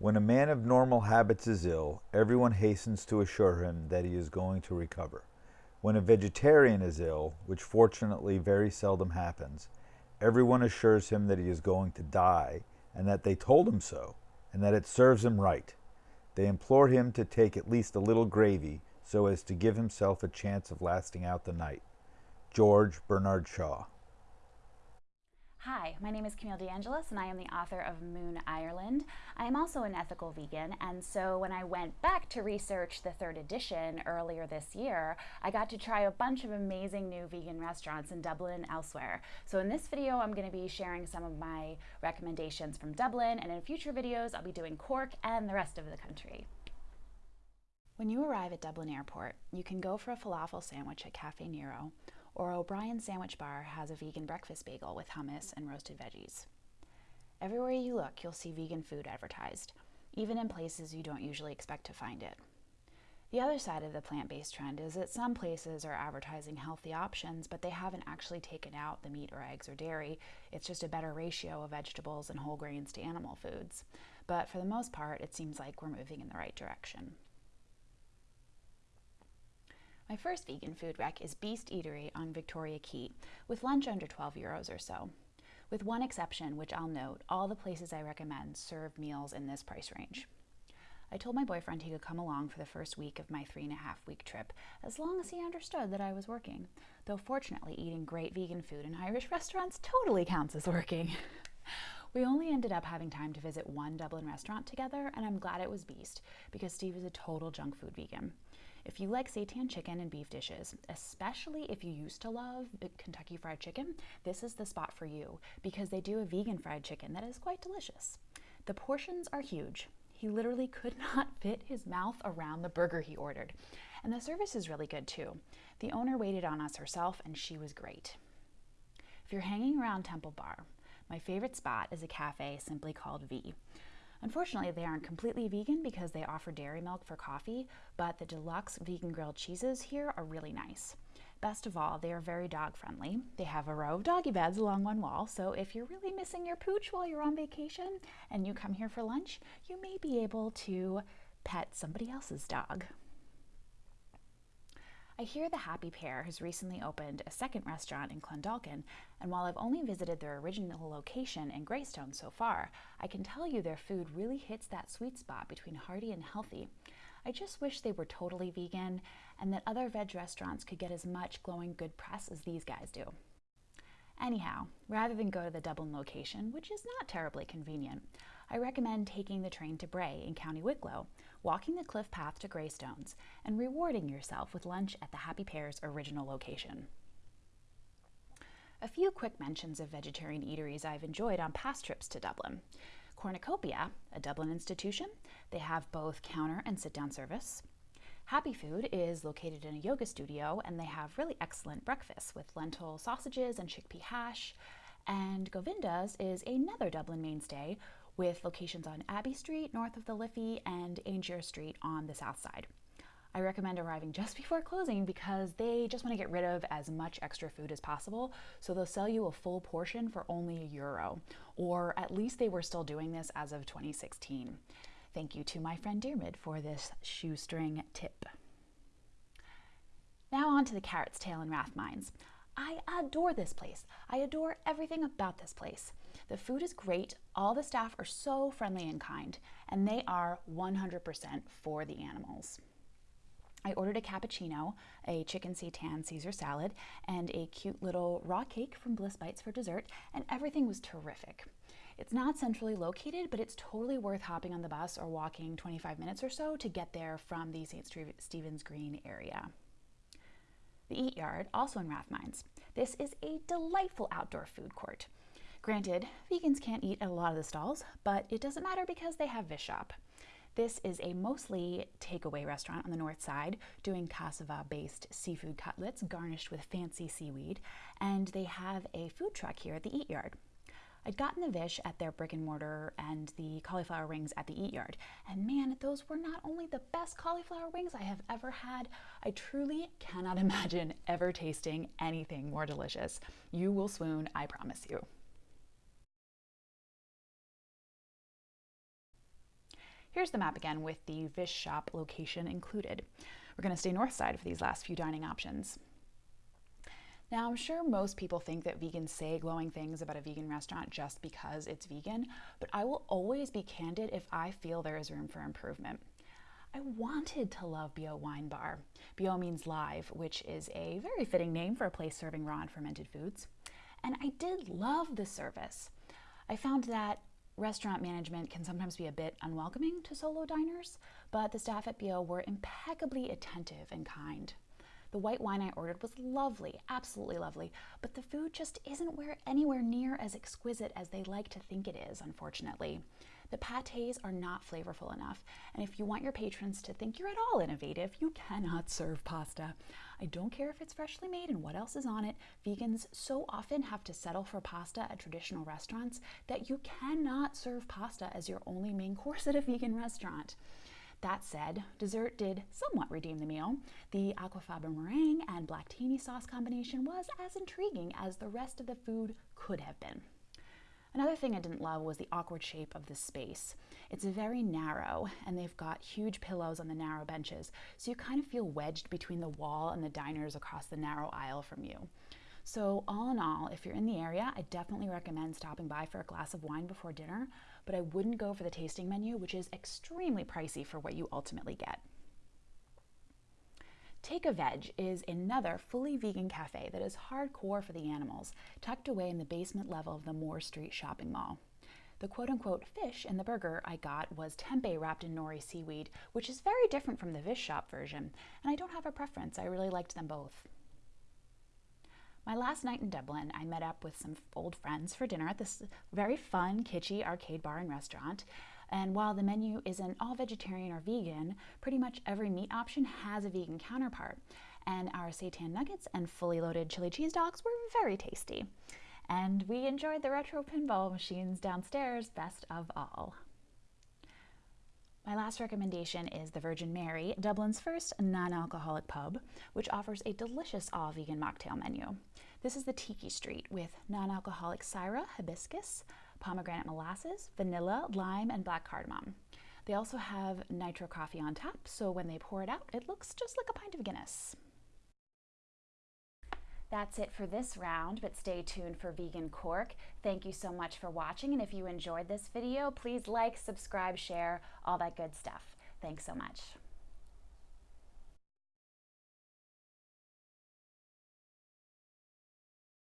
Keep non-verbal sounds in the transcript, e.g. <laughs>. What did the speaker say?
When a man of normal habits is ill, everyone hastens to assure him that he is going to recover. When a vegetarian is ill, which fortunately very seldom happens, everyone assures him that he is going to die and that they told him so and that it serves him right. They implore him to take at least a little gravy so as to give himself a chance of lasting out the night. George Bernard Shaw. Hi, my name is Camille DeAngelis and I am the author of Moon Ireland. I am also an ethical vegan and so when I went back to research the third edition earlier this year, I got to try a bunch of amazing new vegan restaurants in Dublin and elsewhere. So in this video I'm going to be sharing some of my recommendations from Dublin and in future videos I'll be doing Cork and the rest of the country. When you arrive at Dublin Airport, you can go for a falafel sandwich at Cafe Nero or O'Brien's Sandwich Bar has a vegan breakfast bagel with hummus and roasted veggies. Everywhere you look, you'll see vegan food advertised, even in places you don't usually expect to find it. The other side of the plant-based trend is that some places are advertising healthy options, but they haven't actually taken out the meat or eggs or dairy. It's just a better ratio of vegetables and whole grains to animal foods. But for the most part, it seems like we're moving in the right direction. My first vegan food rec is Beast Eatery on Victoria Quay, with lunch under 12 euros or so. With one exception, which I'll note, all the places I recommend serve meals in this price range. I told my boyfriend he could come along for the first week of my three and a half week trip, as long as he understood that I was working. Though fortunately, eating great vegan food in Irish <laughs> restaurants totally counts as working. <laughs> we only ended up having time to visit one Dublin restaurant together, and I'm glad it was Beast, because Steve is a total junk food vegan. If you like seitan chicken and beef dishes, especially if you used to love Kentucky Fried Chicken, this is the spot for you because they do a vegan fried chicken that is quite delicious. The portions are huge. He literally could <laughs> not fit his mouth around the burger he ordered. And the service is really good too. The owner waited on us herself and she was great. If you're hanging around Temple Bar, my favorite spot is a cafe simply called V. Unfortunately, they aren't completely vegan because they offer dairy milk for coffee, but the deluxe vegan grilled cheeses here are really nice. Best of all, they are very dog friendly. They have a row of doggy beds along one wall, so if you're really missing your pooch while you're on vacation and you come here for lunch, you may be able to pet somebody else's dog. I hear the Happy Pear has recently opened a second restaurant in Clondalkin, and while I've only visited their original location in Greystone so far, I can tell you their food really hits that sweet spot between hearty and healthy. I just wish they were totally vegan and that other veg restaurants could get as much glowing good press as these guys do. Anyhow, rather than go to the Dublin location, which is not terribly convenient, I recommend taking the train to Bray in County Wicklow, walking the cliff path to Greystones, and rewarding yourself with lunch at the Happy Pear's original location. A few quick mentions of vegetarian eateries I've enjoyed on past trips to Dublin. Cornucopia, a Dublin institution, they have both counter and sit-down service. Happy Food is located in a yoga studio and they have really excellent breakfasts with lentil sausages and chickpea hash. And Govinda's is another Dublin mainstay with locations on Abbey Street north of the Liffey and Aungier Street on the south side. I recommend arriving just <laughs> before closing because they just want to get rid of as much extra food as possible. So they'll sell you a full portion for only a euro, or at least they were still doing this as of 2016. Thank you to my friend Diarmid for this shoestring tip. Now on to the Carrot's Tail in Rathmines. I adore this place. I adore everything about this place. The food is great, all the staff are so friendly and kind, and they are 100% for the animals. I ordered a cappuccino, a chicken seitan Caesar salad, and a cute little raw cake from Bliss Bites for dessert, and everything was terrific. It's not centrally located, but it's totally worth hopping on the bus or walking 25 minutes or so to get there from the St. Stephen's Green area. The Eat Yard, also in Rathmines. This is a delightful outdoor food court. Granted, vegans can't eat at a lot of the stalls, but it doesn't matter because they have Vish Shop. This is a mostly takeaway restaurant on the north side doing cassava-based seafood cutlets garnished with fancy seaweed, and they have a food truck here at the Eat Yard. I'd gotten the Vish at their brick and mortar and the cauliflower rings at the Eat Yard. And man, those were not only the best cauliflower wings I have ever had, I truly cannot <laughs> imagine ever tasting anything more delicious. You will swoon, I promise you. Here's the map again with the Vish Shop location included. We're going to stay north side for these last few dining options. Now, I'm sure most people think that vegans say glowing things about a vegan restaurant just because it's vegan, but I will always be candid if I feel there is room for improvement. I wanted to love Bio Wine Bar. Bio means live, which is a very fitting name for a place serving raw and fermented foods. And I did love the service. I found that restaurant management can sometimes be a bit unwelcoming to solo diners, but the staff at Bio were impeccably attentive and kind. The white wine I ordered was lovely, absolutely lovely, but the food just isn't where, anywhere near as exquisite as they like to think it is, unfortunately. The pates are not flavorful enough, and if you want your patrons to think you're at all innovative, you cannot serve pasta. I don't care if it's freshly made and what else is on it, vegans so often have to settle for pasta at traditional restaurants that you cannot serve pasta as your only main <laughs> course at a vegan restaurant. That said, dessert did somewhat redeem the meal. The aquafaba meringue and black tahini sauce combination was as intriguing as the rest of the food could have been. Another thing I didn't love was the awkward shape of the space. It's very narrow, and they've got huge pillows on the narrow benches, so you kind of feel wedged between the wall and the diners across the narrow aisle from you. So, all in all, if you're in the area, I definitely recommend stopping by for a glass of wine before dinner, but I wouldn't go for the tasting menu, which is extremely pricey for what you ultimately get. Take a Veg is another fully vegan cafe that is hardcore for the animals, tucked away in the basement level of the Moore Street shopping mall. The quote unquote fish in the burger I got was tempeh wrapped in nori seaweed, which is very different from the Vish Shop version, and I don't have a preference. I really liked them both. My last night in Dublin, I met up with some old friends for dinner at this very fun, kitschy arcade bar and restaurant. And while the menu isn't all vegetarian or vegan, pretty much every meat option has a vegan counterpart. And our seitan nuggets and fully loaded chili cheese dogs were very tasty. And we enjoyed the retro pinball machines downstairs best of all. My last recommendation is the Virgin Mary, Dublin's first non alcoholic pub, which offers a delicious all vegan mocktail menu. This is the Tiki Street with non alcoholic Syrah, hibiscus, pomegranate molasses, vanilla, lime, and black cardamom. They also have nitro coffee on tap, so when they pour it out, it looks just like a pint of Guinness. That's it for this round, but stay tuned for Vegan Cork. Thank you so much for watching, and if you enjoyed this video, please like, subscribe, share, all that good stuff. Thanks so much.